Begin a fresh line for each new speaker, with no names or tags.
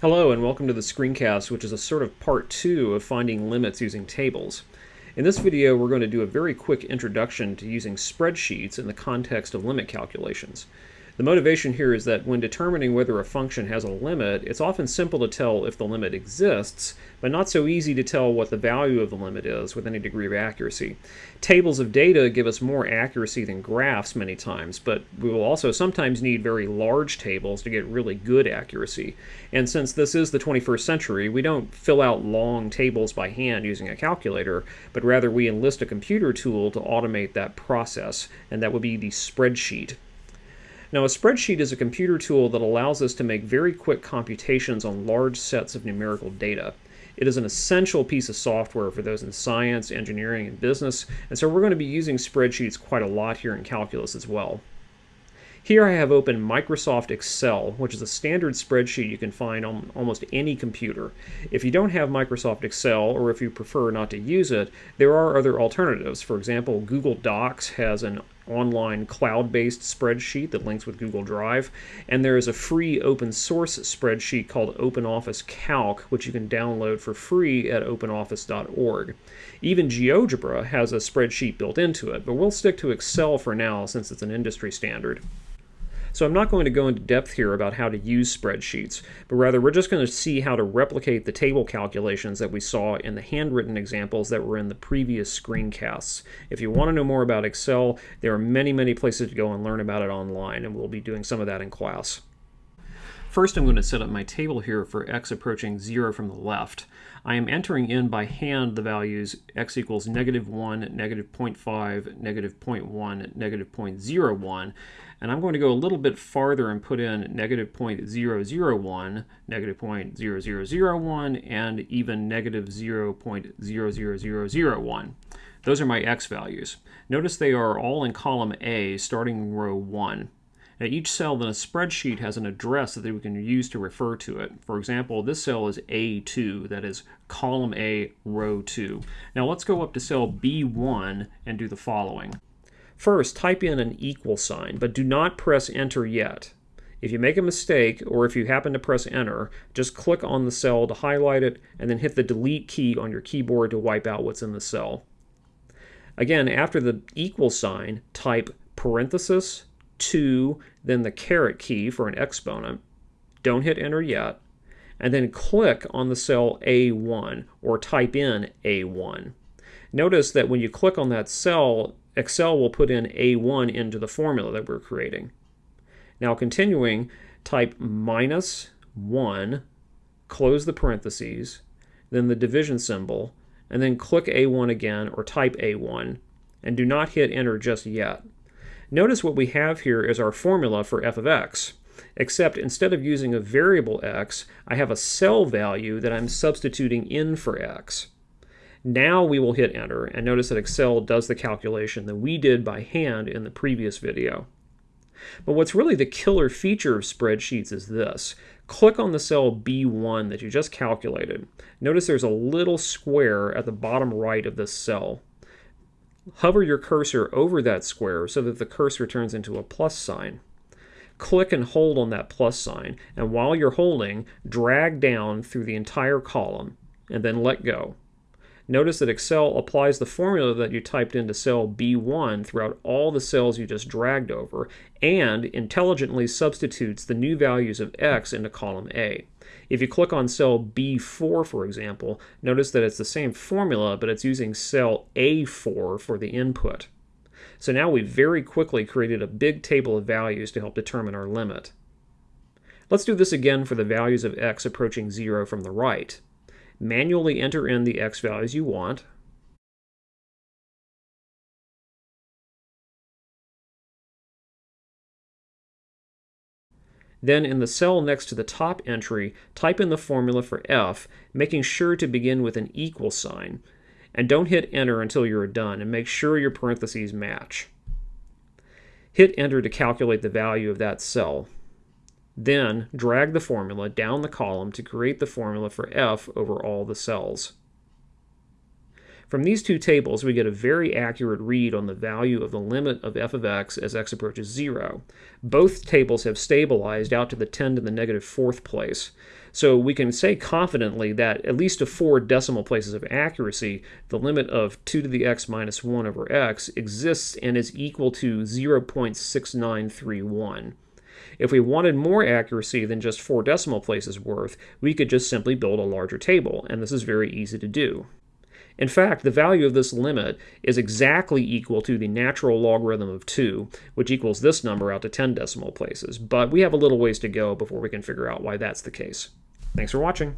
Hello and welcome to the screencast, which is a sort of part two of finding limits using tables. In this video, we're going to do a very quick introduction to using spreadsheets in the context of limit calculations. The motivation here is that when determining whether a function has a limit, it's often simple to tell if the limit exists, but not so easy to tell what the value of the limit is with any degree of accuracy. Tables of data give us more accuracy than graphs many times, but we will also sometimes need very large tables to get really good accuracy. And since this is the 21st century, we don't fill out long tables by hand using a calculator, but rather we enlist a computer tool to automate that process, and that would be the spreadsheet. Now, a spreadsheet is a computer tool that allows us to make very quick computations on large sets of numerical data. It is an essential piece of software for those in science, engineering, and business, and so we're going to be using spreadsheets quite a lot here in calculus as well. Here I have open Microsoft Excel, which is a standard spreadsheet you can find on almost any computer. If you don't have Microsoft Excel, or if you prefer not to use it, there are other alternatives. For example, Google Docs has an online cloud-based spreadsheet that links with Google Drive, and there is a free open source spreadsheet called OpenOffice Calc, which you can download for free at openoffice.org. Even GeoGebra has a spreadsheet built into it, but we'll stick to Excel for now since it's an industry standard. So I'm not going to go into depth here about how to use spreadsheets, but rather we're just going to see how to replicate the table calculations that we saw in the handwritten examples that were in the previous screencasts. If you want to know more about Excel, there are many, many places to go and learn about it online, and we'll be doing some of that in class. First, I'm going to set up my table here for x approaching 0 from the left. I am entering in by hand the values x equals negative 1, negative 0.5, negative 0.1, negative 0.01, and I'm going to go a little bit farther and put in negative 0.001, negative 0.0001, and even negative 0.00001. Those are my x values. Notice they are all in column A, starting in row 1. Now each cell in a spreadsheet has an address that we can use to refer to it. For example, this cell is A2, that is column A, row 2. Now let's go up to cell B1 and do the following. First, type in an equal sign, but do not press enter yet. If you make a mistake, or if you happen to press enter, just click on the cell to highlight it, and then hit the delete key on your keyboard to wipe out what's in the cell. Again, after the equal sign, type parenthesis 2, then the caret key for an exponent. Don't hit enter yet. And then click on the cell A1 or type in A1. Notice that when you click on that cell, Excel will put in A1 into the formula that we're creating. Now continuing, type minus 1, close the parentheses, then the division symbol, and then click A1 again or type A1, and do not hit enter just yet. Notice what we have here is our formula for f of x, except instead of using a variable x, I have a cell value that I'm substituting in for x. Now we will hit enter, and notice that Excel does the calculation that we did by hand in the previous video. But what's really the killer feature of spreadsheets is this. Click on the cell B1 that you just calculated. Notice there's a little square at the bottom right of this cell. Hover your cursor over that square so that the cursor turns into a plus sign. Click and hold on that plus sign, and while you're holding, drag down through the entire column, and then let go. Notice that Excel applies the formula that you typed into cell B1 throughout all the cells you just dragged over, and intelligently substitutes the new values of x into column A. If you click on cell B4, for example, notice that it's the same formula, but it's using cell A4 for the input. So now we've very quickly created a big table of values to help determine our limit. Let's do this again for the values of x approaching 0 from the right. Manually enter in the x values you want. Then in the cell next to the top entry, type in the formula for f, making sure to begin with an equal sign. And don't hit enter until you're done, and make sure your parentheses match. Hit enter to calculate the value of that cell. Then drag the formula down the column to create the formula for f over all the cells. From these two tables, we get a very accurate read on the value of the limit of f of x as x approaches 0. Both tables have stabilized out to the 10 to the negative fourth place. So we can say confidently that at least to four decimal places of accuracy, the limit of 2 to the x minus 1 over x exists and is equal to 0.6931. If we wanted more accuracy than just four decimal places worth, we could just simply build a larger table, and this is very easy to do. In fact, the value of this limit is exactly equal to the natural logarithm of 2, which equals this number out to 10 decimal places, but we have a little ways to go before we can figure out why that's the case. Thanks for watching.